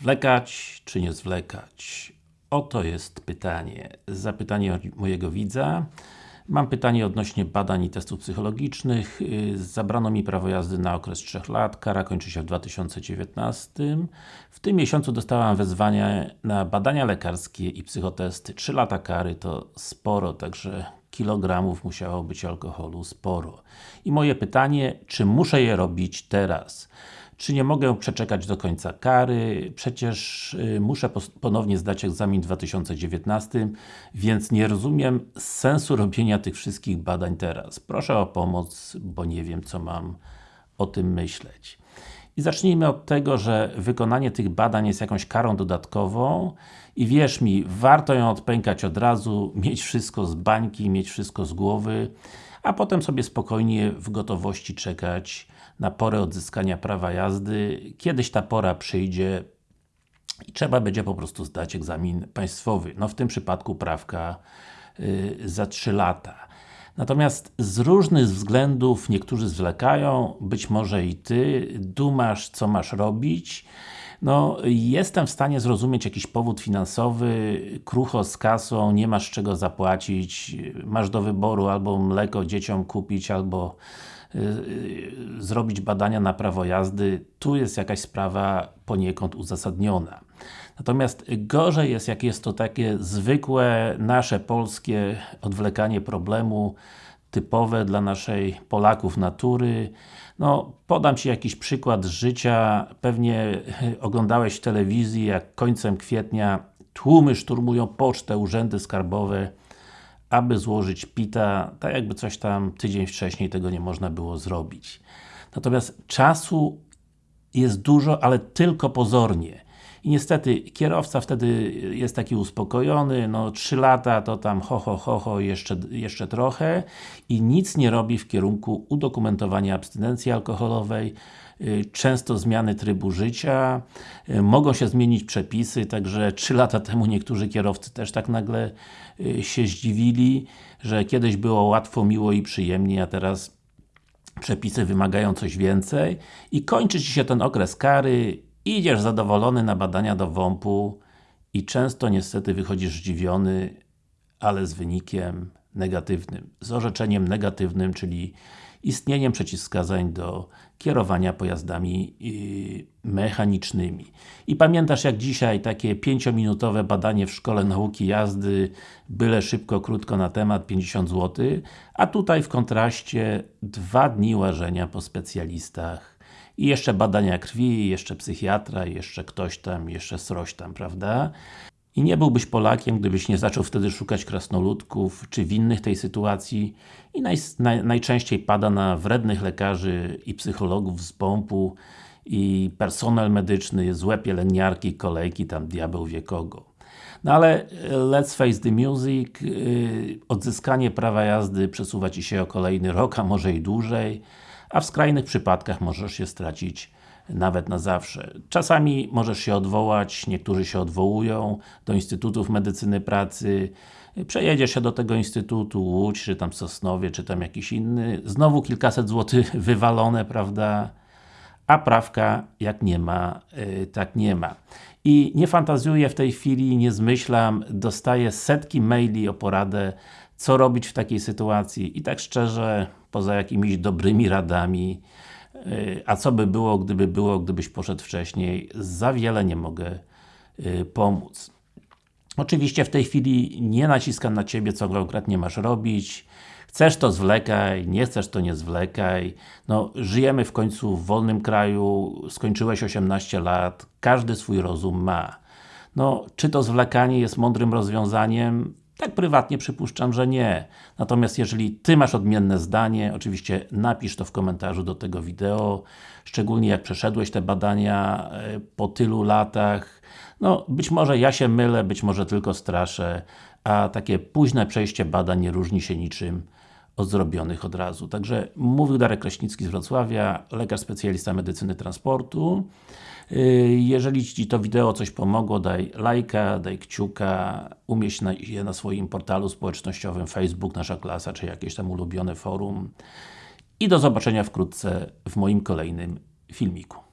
Zwlekać, czy nie zwlekać? Oto jest pytanie. Zapytanie mojego widza. Mam pytanie odnośnie badań i testów psychologicznych. Zabrano mi prawo jazdy na okres 3 lat, kara kończy się w 2019. W tym miesiącu dostałam wezwanie na badania lekarskie i psychotesty. 3 lata kary to sporo, także kilogramów musiało być alkoholu sporo. I moje pytanie, czy muszę je robić teraz? Czy nie mogę przeczekać do końca kary? Przecież y, muszę ponownie zdać egzamin w 2019, więc nie rozumiem sensu robienia tych wszystkich badań teraz. Proszę o pomoc, bo nie wiem co mam o tym myśleć. I zacznijmy od tego, że wykonanie tych badań jest jakąś karą dodatkową i wierz mi, warto ją odpękać od razu, mieć wszystko z bańki, mieć wszystko z głowy, a potem sobie spokojnie w gotowości czekać na porę odzyskania prawa jazdy. Kiedyś ta pora przyjdzie i trzeba będzie po prostu zdać egzamin państwowy. No w tym przypadku prawka yy, za 3 lata. Natomiast z różnych względów niektórzy zwlekają, być może i Ty, dumasz co masz robić. No, jestem w stanie zrozumieć jakiś powód finansowy, krucho z kasą, nie masz czego zapłacić, masz do wyboru albo mleko dzieciom kupić, albo Y, y, zrobić badania na prawo jazdy, tu jest jakaś sprawa poniekąd uzasadniona. Natomiast gorzej jest, jak jest to takie zwykłe, nasze polskie odwlekanie problemu, typowe dla naszej Polaków natury. No, podam Ci jakiś przykład z życia. Pewnie oglądałeś w telewizji, jak końcem kwietnia tłumy szturmują pocztę, urzędy skarbowe aby złożyć PITA, tak jakby coś tam tydzień wcześniej tego nie można było zrobić. Natomiast czasu jest dużo, ale tylko pozornie. I niestety kierowca wtedy jest taki uspokojony, no 3 lata to tam ho ho ho ho jeszcze, jeszcze trochę i nic nie robi w kierunku udokumentowania abstynencji alkoholowej, y, często zmiany trybu życia, y, mogą się zmienić przepisy, także 3 lata temu niektórzy kierowcy też tak nagle y, się zdziwili, że kiedyś było łatwo, miło i przyjemnie, a teraz przepisy wymagają coś więcej. I kończy Ci się ten okres kary Idziesz zadowolony na badania do WOMP-u i często niestety wychodzisz zdziwiony, ale z wynikiem negatywnym. Z orzeczeniem negatywnym, czyli istnieniem przeciwwskazań do kierowania pojazdami yy, mechanicznymi. I pamiętasz jak dzisiaj takie 5-minutowe badanie w Szkole Nauki Jazdy, byle szybko, krótko na temat, 50 zł, a tutaj w kontraście dwa dni łażenia po specjalistach i jeszcze badania krwi, jeszcze psychiatra, jeszcze ktoś tam, jeszcze sroś tam, prawda? I nie byłbyś Polakiem, gdybyś nie zaczął wtedy szukać krasnoludków, czy winnych tej sytuacji i naj, naj, najczęściej pada na wrednych lekarzy i psychologów z pompu i personel medyczny, złe pielęgniarki, kolejki, tam diabeł wie kogo. No ale let's face the music, yy, odzyskanie prawa jazdy przesuwa Ci się o kolejny rok, a może i dłużej a w skrajnych przypadkach możesz się stracić nawet na zawsze. Czasami możesz się odwołać, niektórzy się odwołują do Instytutów Medycyny Pracy, przejedziesz się do tego Instytutu, Łódź, czy tam Sosnowie, czy tam jakiś inny, znowu kilkaset złotych wywalone, prawda? A prawka, jak nie ma, yy, tak nie ma. I nie fantazjuję w tej chwili, nie zmyślam, dostaję setki maili o poradę, co robić w takiej sytuacji i tak szczerze, poza jakimiś dobrymi radami, y, a co by było, gdyby było, gdybyś poszedł wcześniej, za wiele nie mogę y, pomóc. Oczywiście w tej chwili nie naciskam na Ciebie, co konkretnie masz robić. Chcesz to zwlekaj, nie chcesz to nie zwlekaj. No, żyjemy w końcu w wolnym kraju, skończyłeś 18 lat, każdy swój rozum ma. No, czy to zwlekanie jest mądrym rozwiązaniem? Tak prywatnie przypuszczam, że nie. Natomiast jeżeli Ty masz odmienne zdanie, oczywiście napisz to w komentarzu do tego wideo, szczególnie jak przeszedłeś te badania e, po tylu latach. No, być może ja się mylę, być może tylko straszę, a takie późne przejście badań nie różni się niczym od zrobionych od razu. Także mówił Darek Kraśnicki z Wrocławia, lekarz specjalista medycyny transportu. Y, jeżeli Ci to wideo coś pomogło, daj lajka, daj kciuka, umieść je na swoim portalu społecznościowym Facebook, Nasza Klasa, czy jakieś tam ulubione forum. I do zobaczenia wkrótce w moim kolejnym filmiku.